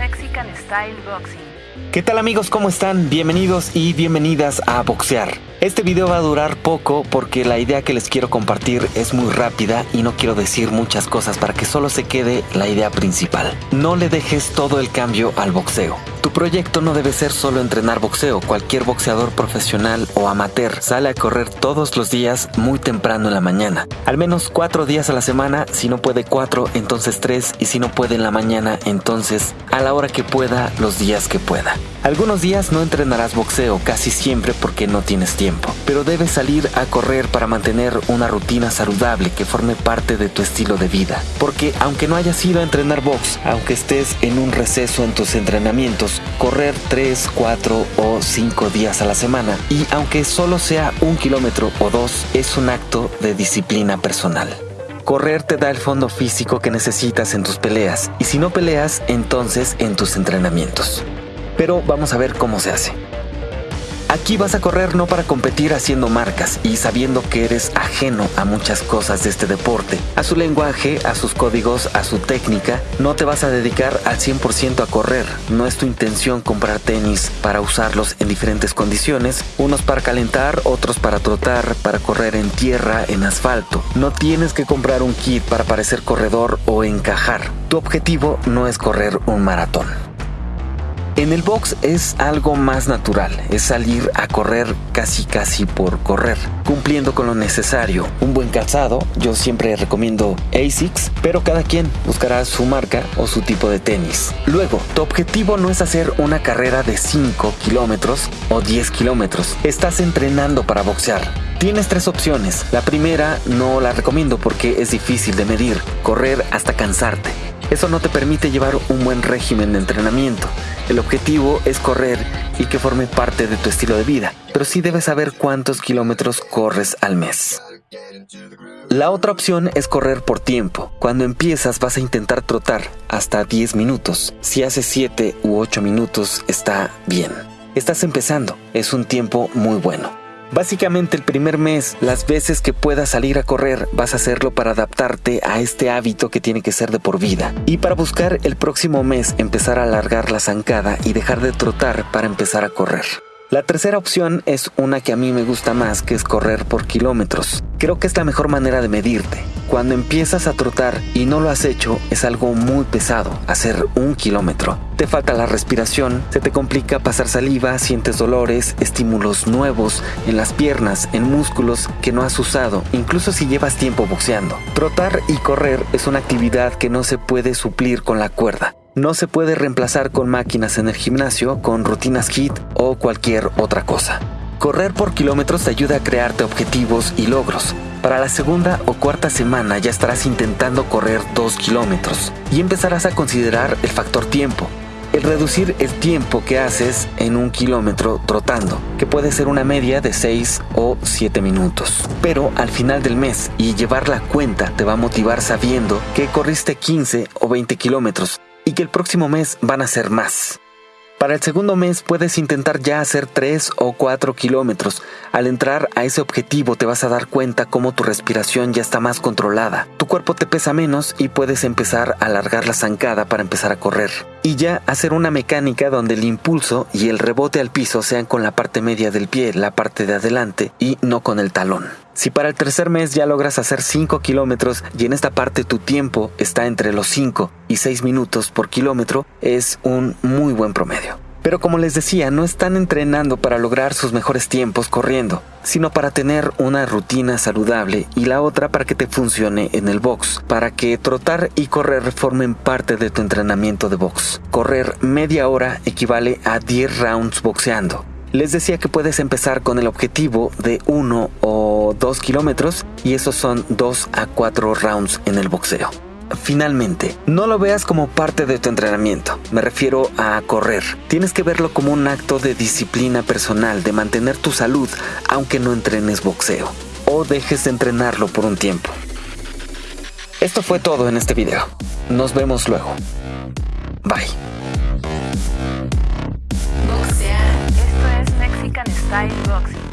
Mexican Style Boxing. ¿Qué tal amigos? ¿Cómo están? Bienvenidos y bienvenidas a Boxear. Este video va a durar poco porque la idea que les quiero compartir es muy rápida y no quiero decir muchas cosas para que solo se quede la idea principal. No le dejes todo el cambio al boxeo. Tu proyecto no debe ser solo entrenar boxeo. Cualquier boxeador profesional o amateur sale a correr todos los días muy temprano en la mañana. Al menos cuatro días a la semana. Si no puede cuatro, entonces tres. Y si no puede en la mañana, entonces a la hora que pueda, los días que pueda. Algunos días no entrenarás boxeo, casi siempre porque no tienes tiempo. Pero debes salir a correr para mantener una rutina saludable que forme parte de tu estilo de vida. Porque aunque no hayas ido a entrenar box, aunque estés en un receso en tus entrenamientos, correr 3, 4 o 5 días a la semana y aunque solo sea un kilómetro o dos, es un acto de disciplina personal. Correr te da el fondo físico que necesitas en tus peleas y si no peleas, entonces en tus entrenamientos. Pero vamos a ver cómo se hace. Aquí vas a correr no para competir haciendo marcas y sabiendo que eres ajeno a muchas cosas de este deporte, a su lenguaje, a sus códigos, a su técnica. No te vas a dedicar al 100% a correr. No es tu intención comprar tenis para usarlos en diferentes condiciones, unos para calentar, otros para trotar, para correr en tierra, en asfalto. No tienes que comprar un kit para parecer corredor o encajar. Tu objetivo no es correr un maratón. En el box es algo más natural, es salir a correr casi casi por correr, cumpliendo con lo necesario. Un buen calzado, yo siempre recomiendo ASICS, pero cada quien buscará su marca o su tipo de tenis. Luego, tu objetivo no es hacer una carrera de 5 kilómetros o 10 kilómetros, estás entrenando para boxear. Tienes tres opciones. La primera no la recomiendo porque es difícil de medir, correr hasta cansarte. Eso no te permite llevar un buen régimen de entrenamiento. El objetivo es correr y que forme parte de tu estilo de vida, pero sí debes saber cuántos kilómetros corres al mes. La otra opción es correr por tiempo. Cuando empiezas vas a intentar trotar hasta 10 minutos. Si haces 7 u 8 minutos está bien. Estás empezando, es un tiempo muy bueno. Básicamente el primer mes, las veces que puedas salir a correr, vas a hacerlo para adaptarte a este hábito que tiene que ser de por vida. Y para buscar el próximo mes empezar a alargar la zancada y dejar de trotar para empezar a correr. La tercera opción es una que a mí me gusta más, que es correr por kilómetros. Creo que es la mejor manera de medirte. Cuando empiezas a trotar y no lo has hecho, es algo muy pesado, hacer un kilómetro. Te falta la respiración, se te complica pasar saliva, sientes dolores, estímulos nuevos en las piernas, en músculos que no has usado, incluso si llevas tiempo boxeando. Trotar y correr es una actividad que no se puede suplir con la cuerda no se puede reemplazar con máquinas en el gimnasio, con rutinas HIT o cualquier otra cosa. Correr por kilómetros te ayuda a crearte objetivos y logros. Para la segunda o cuarta semana ya estarás intentando correr 2 kilómetros y empezarás a considerar el factor tiempo. El reducir el tiempo que haces en un kilómetro trotando, que puede ser una media de 6 o 7 minutos. Pero al final del mes y llevar la cuenta te va a motivar sabiendo que corriste 15 o 20 kilómetros y que el próximo mes van a ser más. Para el segundo mes puedes intentar ya hacer 3 o 4 kilómetros. Al entrar a ese objetivo te vas a dar cuenta cómo tu respiración ya está más controlada. Tu cuerpo te pesa menos y puedes empezar a alargar la zancada para empezar a correr. Y ya hacer una mecánica donde el impulso y el rebote al piso sean con la parte media del pie, la parte de adelante y no con el talón. Si para el tercer mes ya logras hacer 5 kilómetros y en esta parte tu tiempo está entre los 5 y 6 minutos por kilómetro, es un muy buen promedio. Pero como les decía, no están entrenando para lograr sus mejores tiempos corriendo, sino para tener una rutina saludable y la otra para que te funcione en el box, para que trotar y correr formen parte de tu entrenamiento de box. Correr media hora equivale a 10 rounds boxeando. Les decía que puedes empezar con el objetivo de 1 o 2 kilómetros y esos son 2 a 4 rounds en el boxeo. Finalmente, no lo veas como parte de tu entrenamiento, me refiero a correr. Tienes que verlo como un acto de disciplina personal, de mantener tu salud, aunque no entrenes boxeo, o dejes de entrenarlo por un tiempo. Esto fue todo en este video. Nos vemos luego. Bye. Style